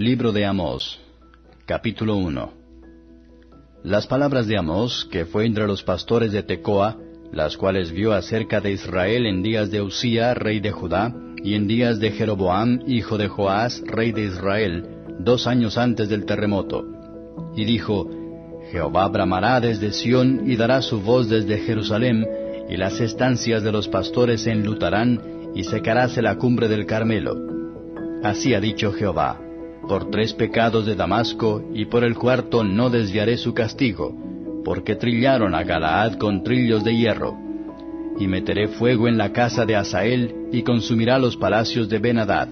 Libro de Amós, capítulo 1 Las palabras de Amós, que fue entre los pastores de Tecoa, las cuales vio acerca de Israel en días de Usía, rey de Judá, y en días de Jeroboam, hijo de Joás, rey de Israel, dos años antes del terremoto. Y dijo, Jehová bramará desde Sión y dará su voz desde Jerusalén, y las estancias de los pastores se enlutarán, y secaráse la cumbre del Carmelo. Así ha dicho Jehová por tres pecados de Damasco, y por el cuarto no desviaré su castigo, porque trillaron a Galaad con trillos de hierro. Y meteré fuego en la casa de Asael, y consumirá los palacios de Benadad.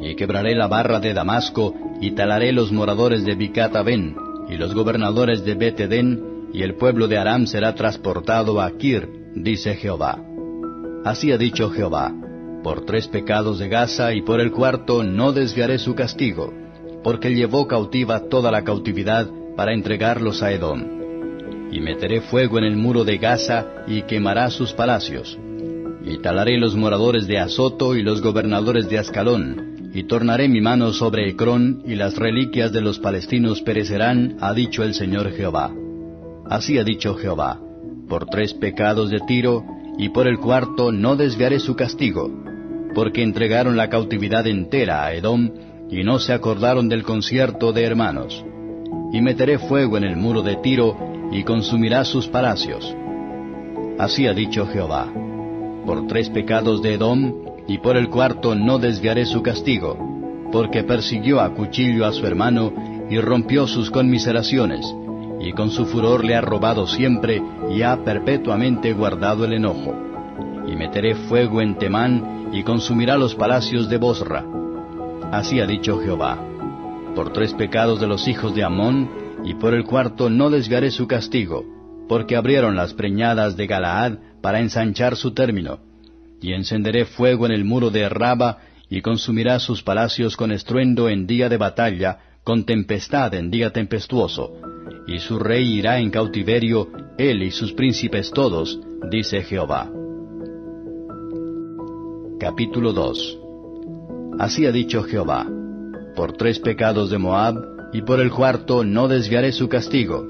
Y quebraré la barra de Damasco, y talaré los moradores de Bicata Ben, y los gobernadores de Betedén, y el pueblo de Aram será transportado a Kir, dice Jehová. Así ha dicho Jehová por tres pecados de Gaza y por el cuarto no desviaré su castigo, porque llevó cautiva toda la cautividad para entregarlos a Edom. Y meteré fuego en el muro de Gaza y quemará sus palacios. Y talaré los moradores de Azoto y los gobernadores de Ascalón, y tornaré mi mano sobre Ecrón, y las reliquias de los palestinos perecerán, ha dicho el Señor Jehová. Así ha dicho Jehová, por tres pecados de Tiro, y por el cuarto no desviaré su castigo, porque entregaron la cautividad entera a Edom, y no se acordaron del concierto de hermanos. Y meteré fuego en el muro de Tiro, y consumirá sus palacios. Así ha dicho Jehová. Por tres pecados de Edom, y por el cuarto no desviaré su castigo, porque persiguió a cuchillo a su hermano, y rompió sus conmiseraciones, y con su furor le ha robado siempre, y ha perpetuamente guardado el enojo. Y meteré fuego en Temán, y consumirá los palacios de Bosra. Así ha dicho Jehová. Por tres pecados de los hijos de Amón, y por el cuarto no desviaré su castigo, porque abrieron las preñadas de Galaad para ensanchar su término. Y encenderé fuego en el muro de Raba, y consumirá sus palacios con estruendo en día de batalla, con tempestad en día tempestuoso. Y su rey irá en cautiverio, él y sus príncipes todos, dice Jehová. Capítulo 2 Así ha dicho Jehová, por tres pecados de Moab, y por el cuarto no desviaré su castigo,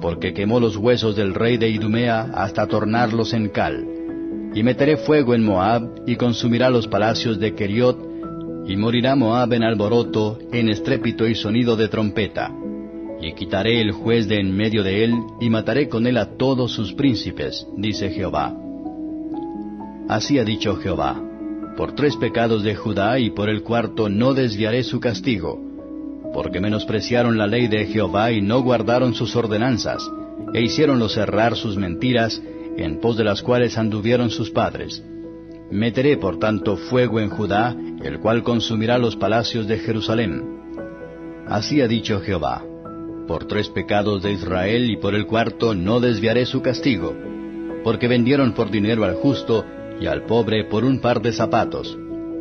porque quemó los huesos del rey de Idumea hasta tornarlos en cal. Y meteré fuego en Moab, y consumirá los palacios de Keriot, y morirá Moab en alboroto, en estrépito y sonido de trompeta. Y quitaré el juez de en medio de él, y mataré con él a todos sus príncipes, dice Jehová. Así ha dicho Jehová por tres pecados de Judá y por el cuarto no desviaré su castigo, porque menospreciaron la ley de Jehová y no guardaron sus ordenanzas, e hicieronlo cerrar sus mentiras, en pos de las cuales anduvieron sus padres. Meteré por tanto fuego en Judá, el cual consumirá los palacios de Jerusalén. Así ha dicho Jehová, por tres pecados de Israel y por el cuarto no desviaré su castigo, porque vendieron por dinero al justo, y al pobre por un par de zapatos,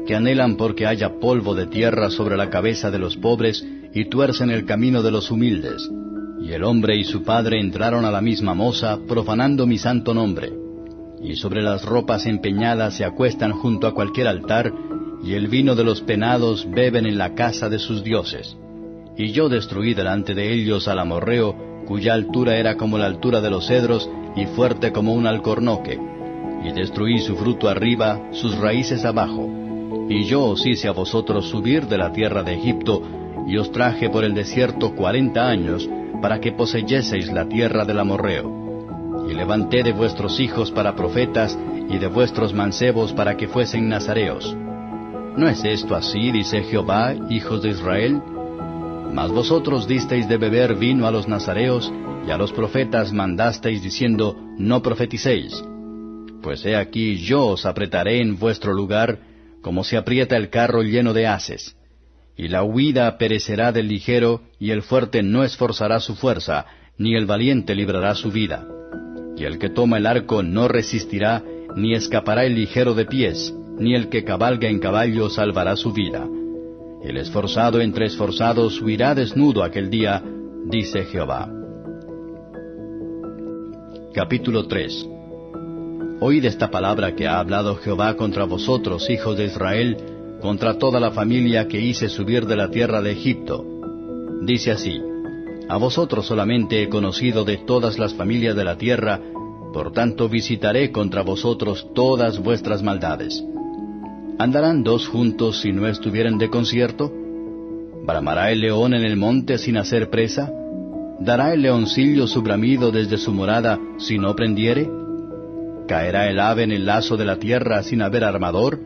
que anhelan porque haya polvo de tierra sobre la cabeza de los pobres y tuercen el camino de los humildes. Y el hombre y su padre entraron a la misma moza, profanando mi santo nombre. Y sobre las ropas empeñadas se acuestan junto a cualquier altar, y el vino de los penados beben en la casa de sus dioses. Y yo destruí delante de ellos al amorreo, cuya altura era como la altura de los cedros, y fuerte como un alcornoque y destruí su fruto arriba, sus raíces abajo. Y yo os hice a vosotros subir de la tierra de Egipto, y os traje por el desierto cuarenta años, para que poseyeseis la tierra del amorreo. Y levanté de vuestros hijos para profetas, y de vuestros mancebos para que fuesen nazareos. ¿No es esto así, dice Jehová, hijos de Israel? Mas vosotros disteis de beber vino a los nazareos, y a los profetas mandasteis diciendo, no profeticéis. Pues he aquí yo os apretaré en vuestro lugar, como se aprieta el carro lleno de haces. Y la huida perecerá del ligero, y el fuerte no esforzará su fuerza, ni el valiente librará su vida. Y el que toma el arco no resistirá, ni escapará el ligero de pies, ni el que cabalga en caballo salvará su vida. El esforzado entre esforzados huirá desnudo aquel día, dice Jehová. Capítulo 3 Oíd esta palabra que ha hablado Jehová contra vosotros, hijos de Israel, contra toda la familia que hice subir de la tierra de Egipto. Dice así, A vosotros solamente he conocido de todas las familias de la tierra, por tanto visitaré contra vosotros todas vuestras maldades. ¿Andarán dos juntos si no estuvieren de concierto? ¿Bramará el león en el monte sin hacer presa? ¿Dará el leoncillo su bramido desde su morada si no prendiere? ¿Caerá el ave en el lazo de la tierra sin haber armador?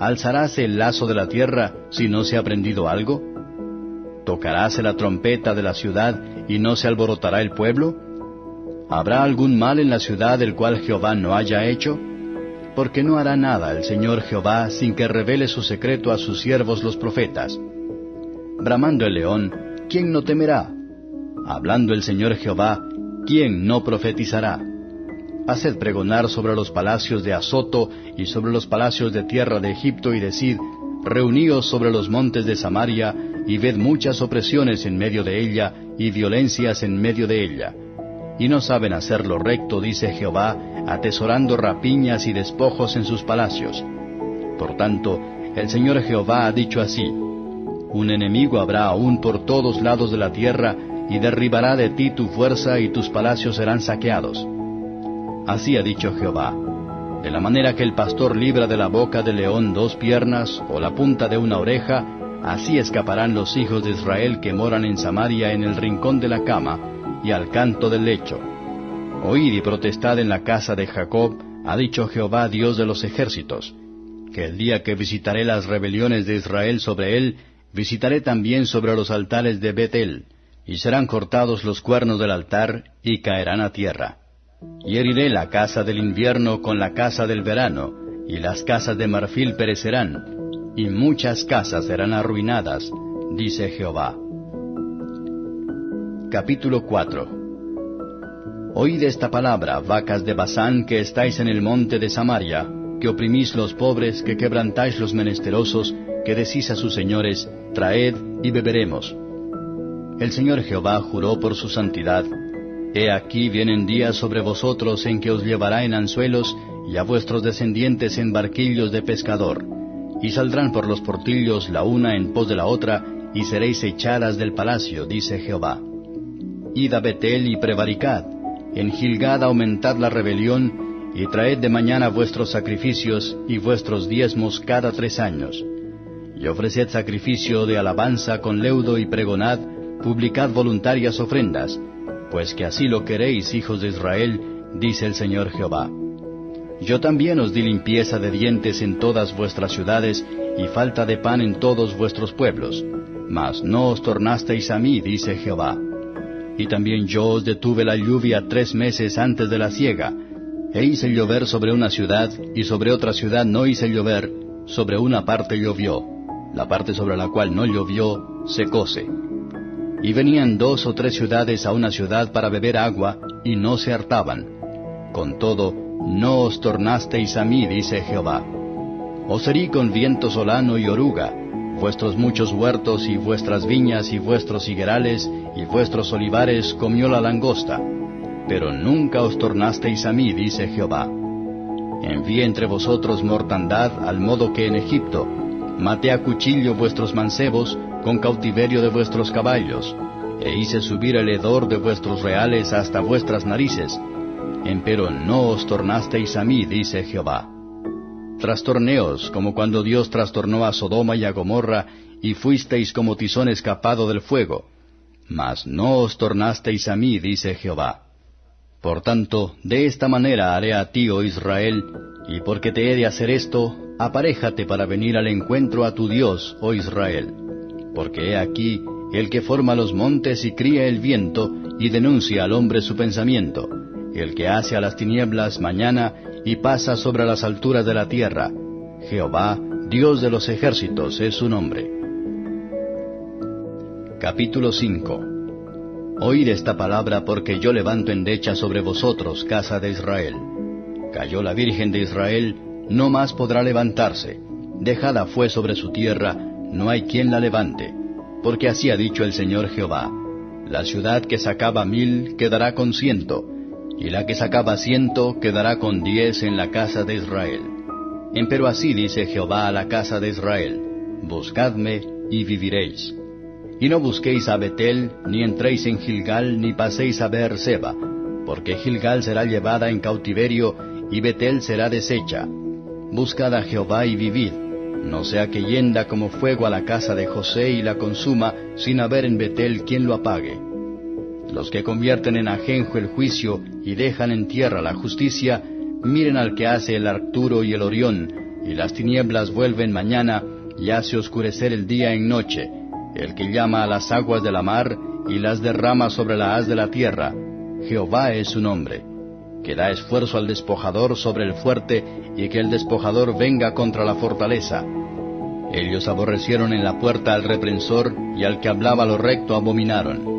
¿Alzaráse el lazo de la tierra si no se ha prendido algo? ¿Tocaráse la trompeta de la ciudad y no se alborotará el pueblo? ¿Habrá algún mal en la ciudad del cual Jehová no haya hecho? Porque no hará nada el Señor Jehová sin que revele su secreto a sus siervos los profetas. Bramando el león, ¿quién no temerá? Hablando el Señor Jehová, ¿quién no profetizará? Haced pregonar sobre los palacios de Azoto y sobre los palacios de tierra de Egipto y decid, Reuníos sobre los montes de Samaria y ved muchas opresiones en medio de ella y violencias en medio de ella. Y no saben hacer lo recto, dice Jehová, atesorando rapiñas y despojos en sus palacios. Por tanto, el Señor Jehová ha dicho así, Un enemigo habrá aún por todos lados de la tierra, y derribará de ti tu fuerza y tus palacios serán saqueados. Así ha dicho Jehová. De la manera que el pastor libra de la boca del león dos piernas o la punta de una oreja, así escaparán los hijos de Israel que moran en Samaria en el rincón de la cama y al canto del lecho. Oíd y protestad en la casa de Jacob, ha dicho Jehová Dios de los ejércitos, que el día que visitaré las rebeliones de Israel sobre él, visitaré también sobre los altares de Betel, y serán cortados los cuernos del altar, y caerán a tierra. Y heriré la casa del invierno con la casa del verano, y las casas de marfil perecerán, y muchas casas serán arruinadas, dice Jehová. Capítulo 4 Oíd esta palabra, vacas de Basán que estáis en el monte de Samaria, que oprimís los pobres, que quebrantáis los menesterosos, que decís a sus señores, traed y beberemos. El Señor Jehová juró por su santidad, He aquí vienen días sobre vosotros en que os llevará en anzuelos y a vuestros descendientes en barquillos de pescador, y saldrán por los portillos la una en pos de la otra, y seréis echadas del palacio, dice Jehová. Id a Betel y prevaricad, en Gilgad aumentad la rebelión, y traed de mañana vuestros sacrificios y vuestros diezmos cada tres años. Y ofreced sacrificio de alabanza con leudo y pregonad, publicad voluntarias ofrendas, pues que así lo queréis, hijos de Israel, dice el Señor Jehová. Yo también os di limpieza de dientes en todas vuestras ciudades, y falta de pan en todos vuestros pueblos, mas no os tornasteis a mí, dice Jehová. Y también yo os detuve la lluvia tres meses antes de la siega, e hice llover sobre una ciudad, y sobre otra ciudad no hice llover, sobre una parte llovió, la parte sobre la cual no llovió, secóse. Y venían dos o tres ciudades a una ciudad para beber agua, y no se hartaban. Con todo, no os tornasteis a mí, dice Jehová. Os herí con viento solano y oruga, vuestros muchos huertos y vuestras viñas y vuestros higuerales y vuestros olivares comió la langosta. Pero nunca os tornasteis a mí, dice Jehová. Envié entre vosotros mortandad al modo que en Egipto. Maté a cuchillo vuestros mancebos, con cautiverio de vuestros caballos, e hice subir el hedor de vuestros reales hasta vuestras narices. Empero no os tornasteis a mí, dice Jehová. Trastorneos, como cuando Dios trastornó a Sodoma y a Gomorra, y fuisteis como tizón escapado del fuego. Mas no os tornasteis a mí, dice Jehová. Por tanto, de esta manera haré a ti, oh Israel, y porque te he de hacer esto, aparéjate para venir al encuentro a tu Dios, oh Israel porque he aquí el que forma los montes y cría el viento y denuncia al hombre su pensamiento, el que hace a las tinieblas mañana y pasa sobre las alturas de la tierra. Jehová, Dios de los ejércitos, es su nombre. Capítulo 5 Oíd esta palabra porque yo levanto endecha sobre vosotros, casa de Israel. Cayó la Virgen de Israel, no más podrá levantarse. Dejada fue sobre su tierra, no hay quien la levante, porque así ha dicho el Señor Jehová. La ciudad que sacaba mil quedará con ciento, y la que sacaba ciento quedará con diez en la casa de Israel. Empero así dice Jehová a la casa de Israel, Buscadme y viviréis. Y no busquéis a Betel, ni entréis en Gilgal, ni paséis a Beerseba, porque Gilgal será llevada en cautiverio, y Betel será deshecha. Buscad a Jehová y vivid, no sea que yenda como fuego a la casa de José y la consuma, sin haber en Betel quien lo apague. Los que convierten en ajenjo el juicio y dejan en tierra la justicia, miren al que hace el Arturo y el Orión, y las tinieblas vuelven mañana, y hace oscurecer el día en noche, el que llama a las aguas de la mar, y las derrama sobre la haz de la tierra. Jehová es su nombre, que da esfuerzo al despojador sobre el fuerte, y que el despojador venga contra la fortaleza. Ellos aborrecieron en la puerta al reprensor, y al que hablaba lo recto abominaron.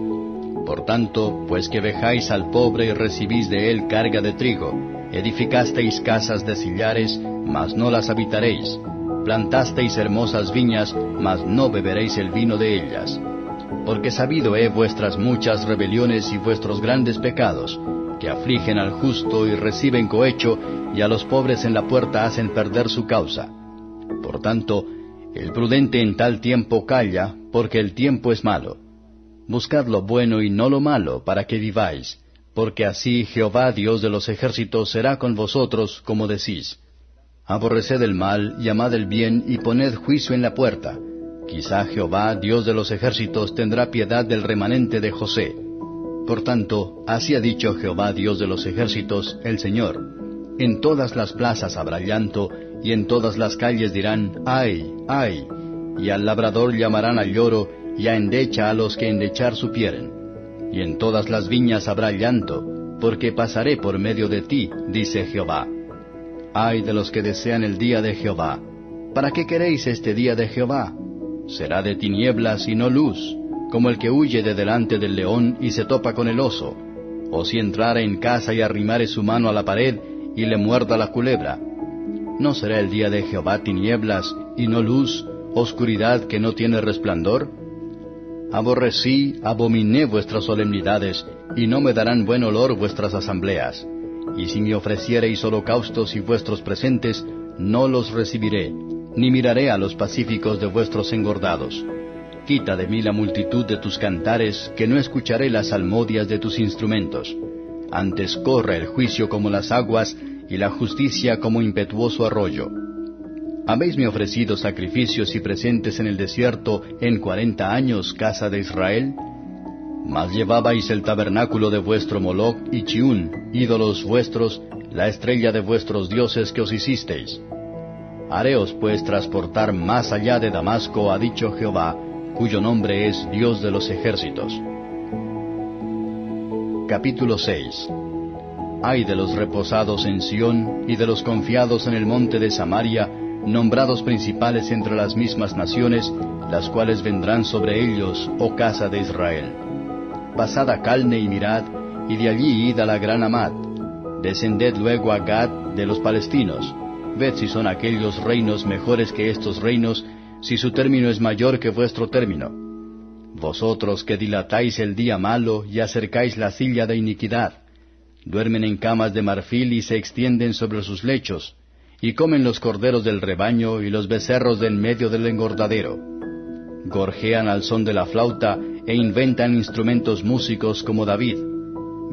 Por tanto, pues que vejáis al pobre y recibís de él carga de trigo, edificasteis casas de sillares, mas no las habitaréis, plantasteis hermosas viñas, mas no beberéis el vino de ellas. Porque sabido he vuestras muchas rebeliones y vuestros grandes pecados, que afligen al justo y reciben cohecho, y a los pobres en la puerta hacen perder su causa. Por tanto, el prudente en tal tiempo calla, porque el tiempo es malo. Buscad lo bueno y no lo malo, para que viváis, porque así Jehová Dios de los ejércitos será con vosotros, como decís. Aborreced el mal, y amad el bien, y poned juicio en la puerta. Quizá Jehová, Dios de los ejércitos, tendrá piedad del remanente de José. Por tanto, así ha dicho Jehová, Dios de los ejércitos, el Señor. En todas las plazas habrá llanto, y en todas las calles dirán, ay, ay, y al labrador llamarán al lloro, y a endecha a los que endechar supieren. Y en todas las viñas habrá llanto, porque pasaré por medio de ti, dice Jehová. Ay de los que desean el día de Jehová. ¿Para qué queréis este día de Jehová? Será de tinieblas y no luz, como el que huye de delante del león y se topa con el oso, o si entrara en casa y arrimare su mano a la pared y le muerda la culebra. ¿No será el día de Jehová tinieblas y no luz, oscuridad que no tiene resplandor? Aborrecí, abominé vuestras solemnidades, y no me darán buen olor vuestras asambleas. Y si me ofreciereis holocaustos y vuestros presentes, no los recibiré, ni miraré a los pacíficos de vuestros engordados. Quita de mí la multitud de tus cantares, que no escucharé las salmodias de tus instrumentos. Antes corre el juicio como las aguas, y la justicia como impetuoso arroyo. ¿Habéisme ofrecido sacrificios y presentes en el desierto en cuarenta años, casa de Israel? Mas llevabais el tabernáculo de vuestro Moloch y Chiún, ídolos vuestros, la estrella de vuestros dioses que os hicisteis. Hareos pues transportar más allá de Damasco, ha dicho Jehová, cuyo nombre es Dios de los ejércitos. Capítulo 6 Hay de los reposados en Sión y de los confiados en el monte de Samaria, nombrados principales entre las mismas naciones, las cuales vendrán sobre ellos, oh casa de Israel pasad a Calne y mirad, y de allí id a la gran Amad. Descended luego a Gad de los palestinos. Ved si son aquellos reinos mejores que estos reinos, si su término es mayor que vuestro término. Vosotros que dilatáis el día malo y acercáis la silla de iniquidad, duermen en camas de marfil y se extienden sobre sus lechos, y comen los corderos del rebaño y los becerros del medio del engordadero. Gorjean al son de la flauta e inventan instrumentos músicos como David.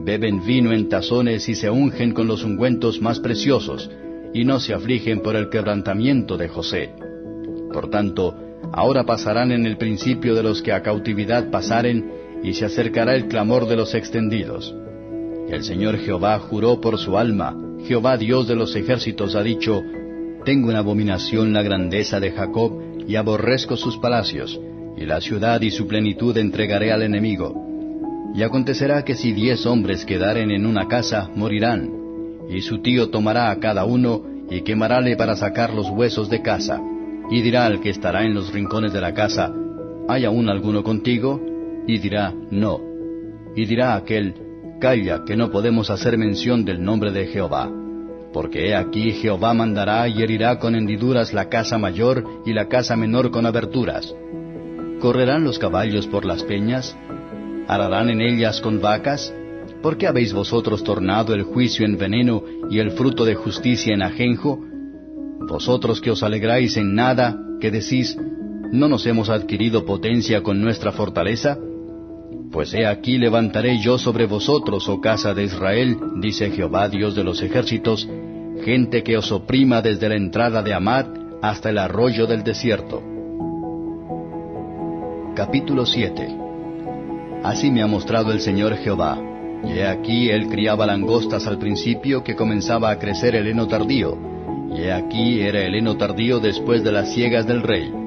Beben vino en tazones y se ungen con los ungüentos más preciosos, y no se afligen por el quebrantamiento de José. Por tanto, ahora pasarán en el principio de los que a cautividad pasaren, y se acercará el clamor de los extendidos. El Señor Jehová juró por su alma, Jehová Dios de los ejércitos ha dicho, Tengo en abominación la grandeza de Jacob, y aborrezco sus palacios, y la ciudad y su plenitud entregaré al enemigo. Y acontecerá que si diez hombres quedaren en una casa, morirán, y su tío tomará a cada uno, y quemarále para sacar los huesos de casa, y dirá al que estará en los rincones de la casa, ¿hay aún alguno contigo? Y dirá, no. Y dirá aquel, Calla, que no podemos hacer mención del nombre de Jehová. Porque he aquí Jehová mandará y herirá con hendiduras la casa mayor y la casa menor con aberturas ¿Correrán los caballos por las peñas? ¿Ararán en ellas con vacas? ¿Por qué habéis vosotros tornado el juicio en veneno y el fruto de justicia en ajenjo? Vosotros que os alegráis en nada, que decís, ¿no nos hemos adquirido potencia con nuestra fortaleza? Pues he aquí levantaré yo sobre vosotros, oh casa de Israel, dice Jehová Dios de los ejércitos, gente que os oprima desde la entrada de Amad hasta el arroyo del desierto. Capítulo 7 Así me ha mostrado el Señor Jehová. Y he aquí él criaba langostas al principio que comenzaba a crecer el heno tardío. Y he aquí era el heno tardío después de las ciegas del rey.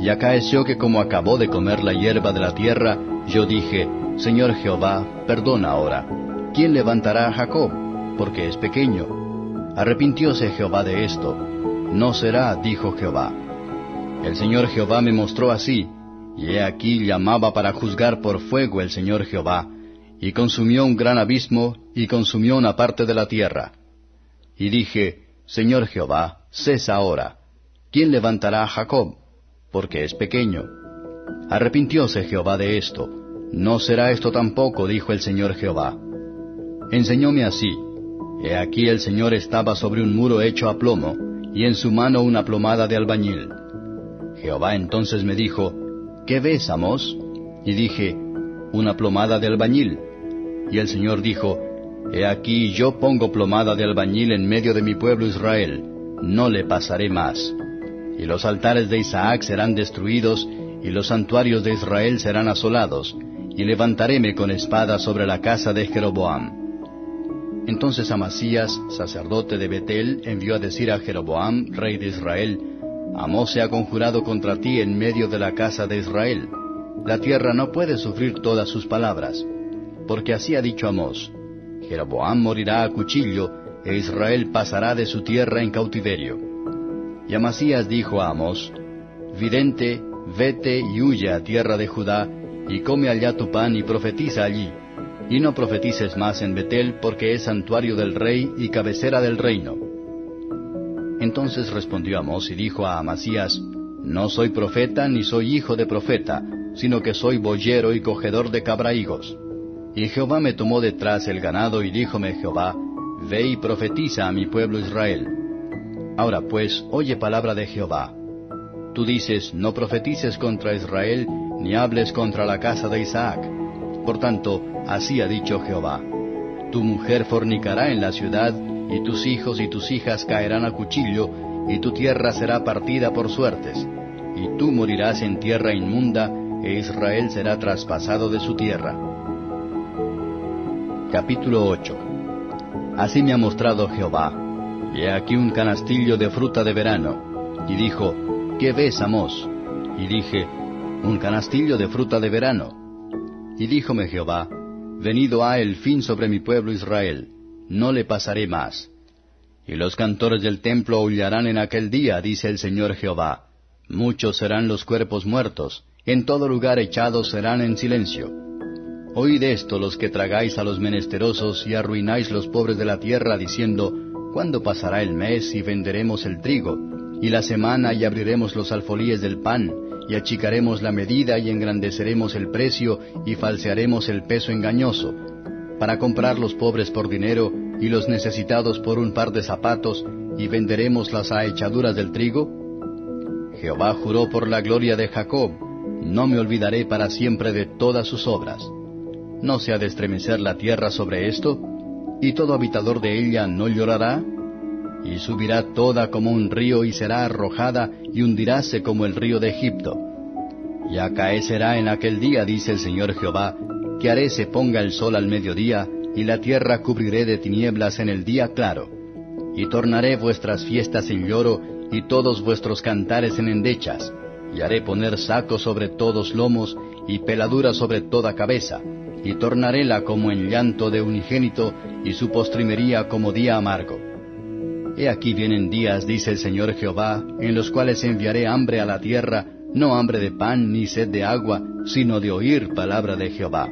Y acaeció que como acabó de comer la hierba de la tierra, yo dije, Señor Jehová, perdona ahora. ¿Quién levantará a Jacob? Porque es pequeño. Arrepintióse Jehová de esto. No será, dijo Jehová. El Señor Jehová me mostró así, y he aquí llamaba para juzgar por fuego el Señor Jehová, y consumió un gran abismo, y consumió una parte de la tierra. Y dije, Señor Jehová, cesa ahora. ¿Quién levantará a Jacob? Porque es pequeño. Arrepintióse Jehová de esto. No será esto tampoco, dijo el Señor Jehová. Enseñóme así. He aquí el Señor estaba sobre un muro hecho a plomo, y en su mano una plomada de albañil. Jehová entonces me dijo, ¿Qué ves, Amos? Y dije, Una plomada de albañil. Y el Señor dijo, He aquí yo pongo plomada de albañil en medio de mi pueblo Israel, no le pasaré más. Y los altares de Isaac serán destruidos, y los santuarios de Israel serán asolados, y levantaréme con espada sobre la casa de Jeroboam. Entonces Amasías, sacerdote de Betel, envió a decir a Jeroboam, rey de Israel, Amós se ha conjurado contra ti en medio de la casa de Israel. La tierra no puede sufrir todas sus palabras. Porque así ha dicho Amós, Jeroboam morirá a cuchillo, e Israel pasará de su tierra en cautiverio. Y Amasías dijo a Amós, Vidente, vete y huye a tierra de Judá, y come allá tu pan y profetiza allí. Y no profetices más en Betel, porque es santuario del rey y cabecera del reino. Entonces respondió Amós y dijo a Amasías, No soy profeta ni soy hijo de profeta, sino que soy boyero y cogedor de cabraigos. Y Jehová me tomó detrás el ganado y díjome Jehová, Ve y profetiza a mi pueblo Israel. Ahora pues, oye palabra de Jehová. Tú dices, no profetices contra Israel, ni hables contra la casa de Isaac. Por tanto, así ha dicho Jehová. Tu mujer fornicará en la ciudad, y tus hijos y tus hijas caerán a cuchillo, y tu tierra será partida por suertes, y tú morirás en tierra inmunda, e Israel será traspasado de su tierra. Capítulo 8 Así me ha mostrado Jehová, y he aquí un canastillo de fruta de verano, y dijo, ¿qué ves, Amós? Y dije, un canastillo de fruta de verano. Y díjome Jehová, venido ha el fin sobre mi pueblo Israel, no le pasaré más. Y los cantores del templo aullarán en aquel día, dice el Señor Jehová. Muchos serán los cuerpos muertos, en todo lugar echados serán en silencio. Oíd esto los que tragáis a los menesterosos y arruináis los pobres de la tierra, diciendo, ¿cuándo pasará el mes y venderemos el trigo? Y la semana y abriremos los alfolíes del pan, y achicaremos la medida y engrandeceremos el precio y falsearemos el peso engañoso, para comprar los pobres por dinero y los necesitados por un par de zapatos, y venderemos las ahechaduras del trigo? Jehová juró por la gloria de Jacob, no me olvidaré para siempre de todas sus obras. ¿No se ha de estremecer la tierra sobre esto? ¿Y todo habitador de ella no llorará? Y subirá toda como un río y será arrojada y hundiráse como el río de Egipto. Y acaecerá en aquel día, dice el Señor Jehová, que haré se ponga el sol al mediodía, y la tierra cubriré de tinieblas en el día claro. Y tornaré vuestras fiestas en lloro, y todos vuestros cantares en endechas, y haré poner saco sobre todos lomos, y peladura sobre toda cabeza, y tornaréla como en llanto de unigénito, y su postrimería como día amargo. He aquí vienen días, dice el Señor Jehová, en los cuales enviaré hambre a la tierra, no hambre de pan ni sed de agua, sino de oír palabra de Jehová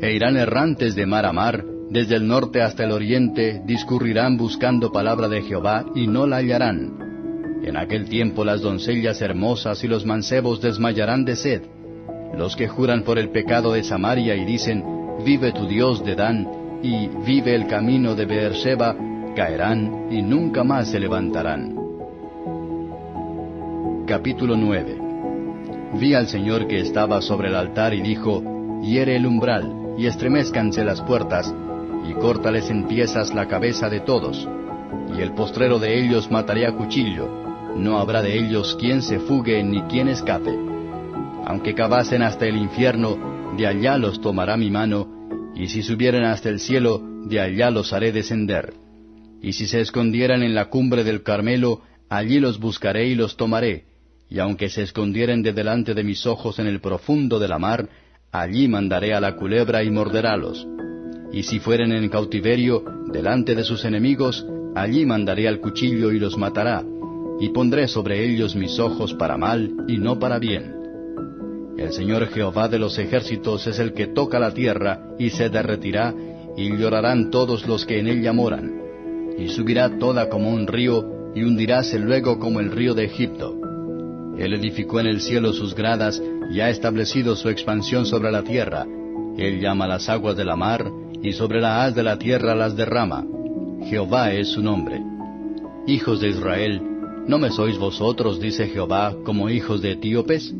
e irán errantes de mar a mar, desde el norte hasta el oriente, discurrirán buscando palabra de Jehová, y no la hallarán. En aquel tiempo las doncellas hermosas y los mancebos desmayarán de sed. Los que juran por el pecado de Samaria y dicen, Vive tu Dios de Dan, y vive el camino de Beerseba, caerán y nunca más se levantarán. Capítulo 9 Vi al Señor que estaba sobre el altar y dijo, Hiere el umbral, y estremezcanse las puertas, y córtales en piezas la cabeza de todos, y el postrero de ellos mataré a cuchillo, no habrá de ellos quien se fugue ni quien escape. Aunque cavasen hasta el infierno, de allá los tomará mi mano, y si subieren hasta el cielo, de allá los haré descender. Y si se escondieran en la cumbre del Carmelo, allí los buscaré y los tomaré, y aunque se escondieren de delante de mis ojos en el profundo de la mar, allí mandaré a la culebra y morderálos. Y si fueren en cautiverio, delante de sus enemigos, allí mandaré al cuchillo y los matará, y pondré sobre ellos mis ojos para mal y no para bien. El Señor Jehová de los ejércitos es el que toca la tierra, y se derretirá, y llorarán todos los que en ella moran. Y subirá toda como un río, y hundiráse luego como el río de Egipto. Él edificó en el cielo sus gradas, y ha establecido su expansión sobre la tierra. Él llama las aguas de la mar, y sobre la haz de la tierra las derrama. Jehová es su nombre. Hijos de Israel, ¿no me sois vosotros, dice Jehová, como hijos de etíopes?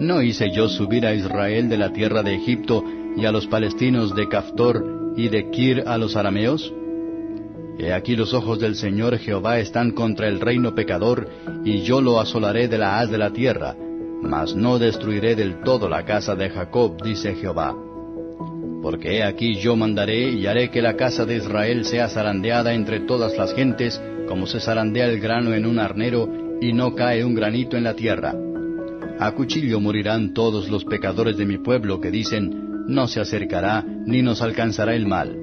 ¿No hice yo subir a Israel de la tierra de Egipto y a los palestinos de Caftor y de Kir a los arameos? He aquí los ojos del Señor Jehová están contra el reino pecador, y yo lo asolaré de la haz de la tierra, mas no destruiré del todo la casa de Jacob, dice Jehová. Porque he aquí yo mandaré y haré que la casa de Israel sea zarandeada entre todas las gentes, como se zarandea el grano en un arnero, y no cae un granito en la tierra. A cuchillo morirán todos los pecadores de mi pueblo que dicen, no se acercará, ni nos alcanzará el mal.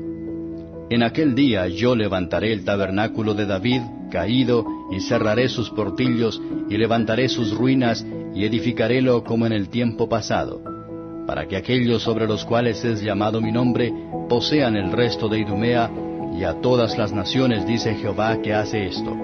En aquel día yo levantaré el tabernáculo de David, caído, y cerraré sus portillos, y levantaré sus ruinas, y edificarélo como en el tiempo pasado para que aquellos sobre los cuales es llamado mi nombre posean el resto de Idumea, y a todas las naciones dice Jehová que hace esto.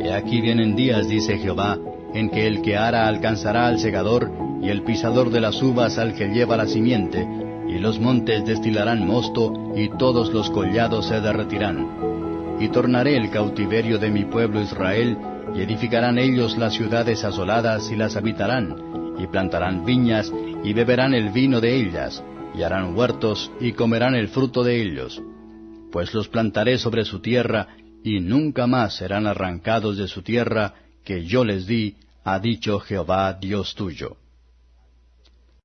He aquí vienen días, dice Jehová, en que el que ara alcanzará al segador, y el pisador de las uvas al que lleva la simiente, y los montes destilarán mosto, y todos los collados se derretirán. Y tornaré el cautiverio de mi pueblo Israel, y edificarán ellos las ciudades asoladas y las habitarán, y plantarán viñas, y beberán el vino de ellas, y harán huertos, y comerán el fruto de ellos. Pues los plantaré sobre su tierra, y nunca más serán arrancados de su tierra, que yo les di, ha dicho Jehová Dios tuyo.